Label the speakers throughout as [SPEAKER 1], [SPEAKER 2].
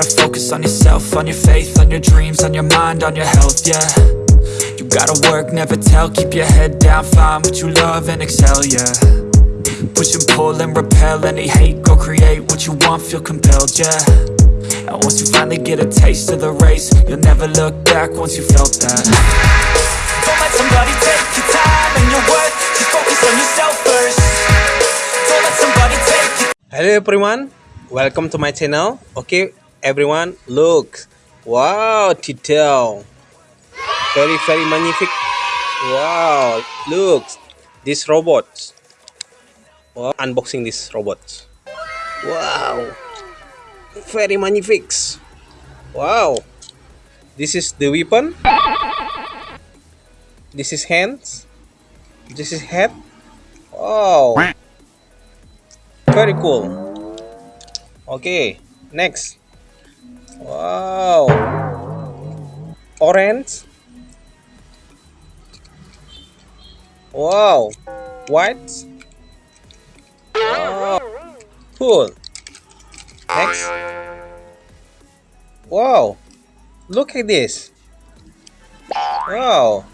[SPEAKER 1] focus on yourself, on your faith, on your dreams, on your mind, on your health, yeah. You gotta work, never tell, keep your head down, find what you love and excel, yeah. Push and pull and repel any hate, go create what you want, feel compelled, yeah. And once you finally get a taste of the race, you'll never look back once you felt that. Don't let somebody take your time and your worth, just focus on yourself first. Don't let somebody take your
[SPEAKER 2] Hello everyone, welcome to my channel. Okay everyone, look. Wow, detail. Very very magnific. Wow, look. This robot. Wow, unboxing this robot. Wow. Very magnific. Wow. This is the weapon. This is hands. This is head. Wow. Very cool. Okay, next. Wow. Orange. Wow. White. Wow. Cool. Next. Wow. Look at this. Wow.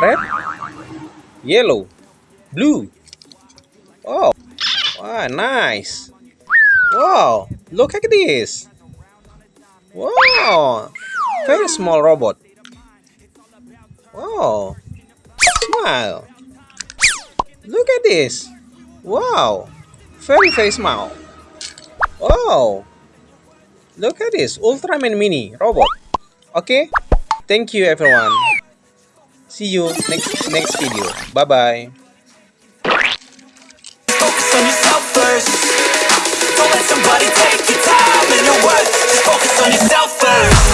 [SPEAKER 2] Red. Yellow. Blue. Oh. Wow, nice. Wow, look at this. Wow, very small robot. Wow, smile. Look at this. Wow, very very small. Wow, look at this Ultraman Mini robot. Okay, thank you everyone. See you next next video. Bye bye.
[SPEAKER 1] focus on yourself first Don't let somebody take on yourself first.